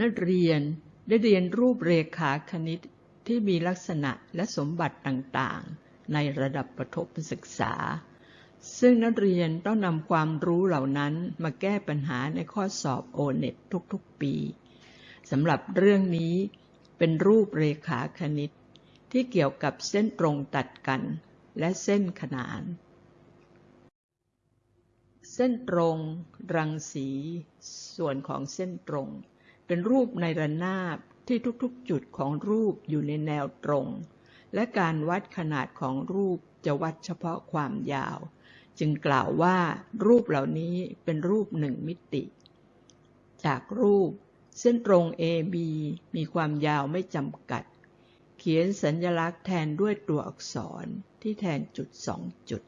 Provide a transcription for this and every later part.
นักเรียนได้เรียนรูปเรขาคณิตที่มีลักษณะและสมบัติต่างๆ ในระดับประถมศึกษา ซึ่งนักเรียนต้องนำความรู้เหล่านั้นมาแก้ปัญหาในข้อสอบโอเน็ตทุกๆ ปีสำหรับเรื่องนี้เป็นรูปเรขาคณิต ที่เกี่ยวกับเส้นตรงตัดกัน และเส้นขนาน เส้นตรง รังสี ส่วนของเส้นตรง เป็นรูปในระนาบที่ทุกๆจุดของรูปอยู่ในแนวตรง และการวัดขนาดของรูปจะวัดเฉพาะความยาว จึงกล่าวว่ารูปเหล่านี้เป็นรูปหนึ่งมิติ จากรูป เส้นตรง AB มีความยาวไม่จำกัด เขียนสัญลักษณ์แทนด้วยตัวอักษรที่แทนจุดสองจุด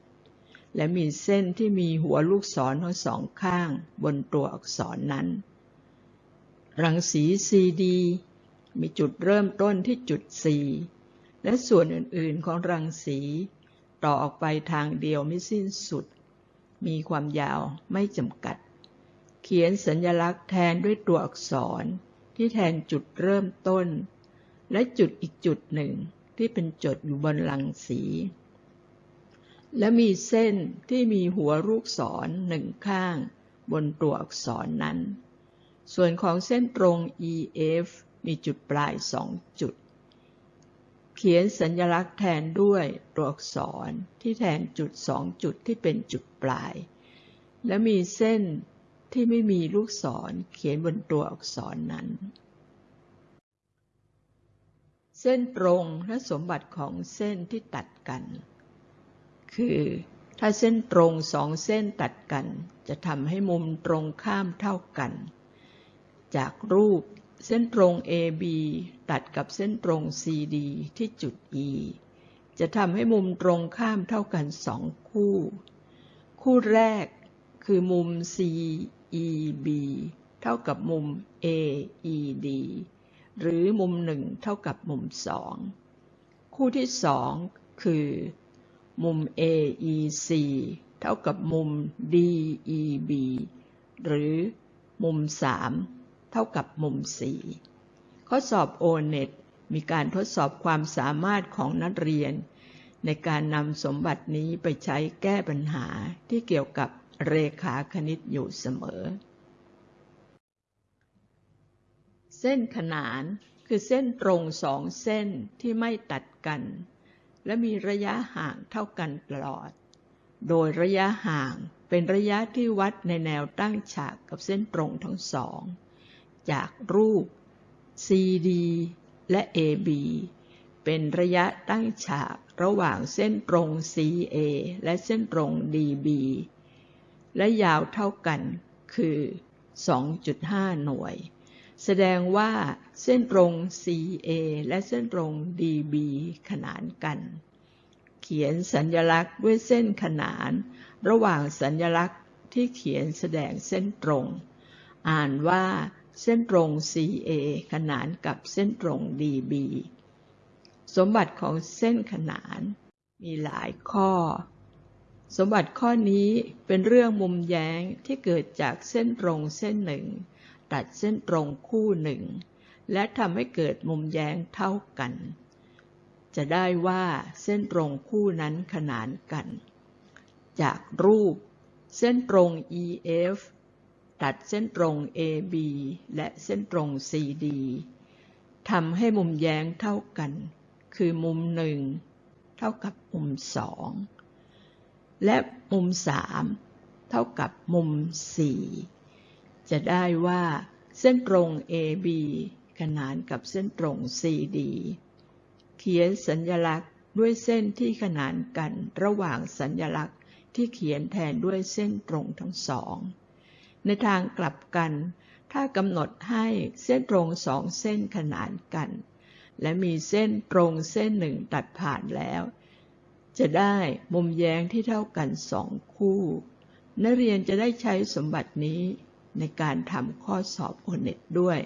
และมีเส้นที่มีหัวลูกศรทั้งสองข้างบนตัวอักษรนั้น รังสี CD มีจุดเริ่มต้นที่จุด C และส่วนอื่นๆของรังสี ต่อออกไปทางเดียวไม่สิ้นสุด มีความยาวไม่จำกัด เขียนสัญลักษณ์แทนด้วยตัวอักษรที่แทนจุดเริ่มต้น และจุดอีกจุดหนึ่งที่เป็นจุดอยู่บนลังสี และมีเส้นที่มีหัวลูกศรหนึ่งข้างบนตัวอักษรนั้น ส่วนของเส้นตรง EF มีจุดปลายสองจุด เขียนสัญลักษณ์แทนด้วยตัวอักษรที่แทนจุดสองจุดที่เป็นจุดปลาย และมีเส้นที่ไม่มีลูกศรเขียนบนตัวอักษรนั้น เส้นตรงและสมบัติของเส้นที่ตัดกัน คือถ้าเส้นตรงสองเส้นตัดกัน จะทำให้มุมตรงข้ามเท่ากัน จากรูปเส้นตรง AB ตัดกับเส้นตรง CD ที่จุด E จะทำให้มุมตรงข้ามเท่ากันสองคู่ คู่แรกคือมุม CEB เท่ากับมุม AED หรือมุมหนึ่งเท่ากับมุมสองคู่ที่สองคือมุม AEC เท่ากับมุม DEB หรือมุมสาม เท่ากับมุมสีข้อสอบ O-NET มีการทดสอบความสามารถของนักเรียน ในการนำสมบัตินี้ไปใช้แก้ปัญหาที่เกี่ยวกับเรขาคณิตอยู่เสมอ เส้นขนานคือเส้นตรงสองเส้นที่ไม่ตัดกัน และมีระยะห่างเท่ากันตลอด โดยระยะห่างเป็นระยะที่วัดในแนวตั้งฉากกับเส้นตรงทั้งสอง จากรูป CD และ AB เป็นระยะตั้งฉากระหว่างเส้นตรง CA และเส้นตรง DB และยาวเท่ากันคือ 2.5 หน่วย แสดงว่าเส้นตรง CA และเส้นตรง DB ขนานกัน เขียนสัญลักษณ์ด้วยเส้นขนาน ระหว่างสัญลักษณ์ที่เขียนแสดงเส้นตรง อ่านว่า เส้นตรง CA ขนานกับเส้นตรง DB สมบัติของเส้นขนานมีหลายข้อ สมบัติข้อนี้เป็นเรื่องมุมแย้งที่เกิดจากเส้นตรงเส้นหนึ่ง ตัดเส้นตรงคู่หนึ่ง และทำให้เกิดมุมแย้งเท่ากัน จะได้ว่าเส้นตรงคู่นั้นขนานกัน จากรูป เส้นตรง EF ตัดเส้นตรง AB และเส้นตรง CD ทำให้มุมแย้งเท่ากัน คือมุมหนึ่งเท่ากับมุมสองและมุมสามเท่ากับมุมสี่จะได้ว่าเส้นตรง AB ขนานกับเส้นตรง CD เขียนสัญลักษณ์ด้วยเส้นที่ขนานกันระหว่างสัญลักษณ์ที่เขียนแทนด้วยเส้นตรงทั้งสอง ในทางกลับกัน ถ้ากำหนดให้เส้นตรงสองเส้นขนานกัน และมีเส้นตรงเส้นหนึ่งตัดผ่านแล้ว จะได้มุมแย้งที่เท่ากันสองคู่ นักเรียนจะได้ใช้สมบัตินี้ในการทำข้อสอบโอเน็ตด้วย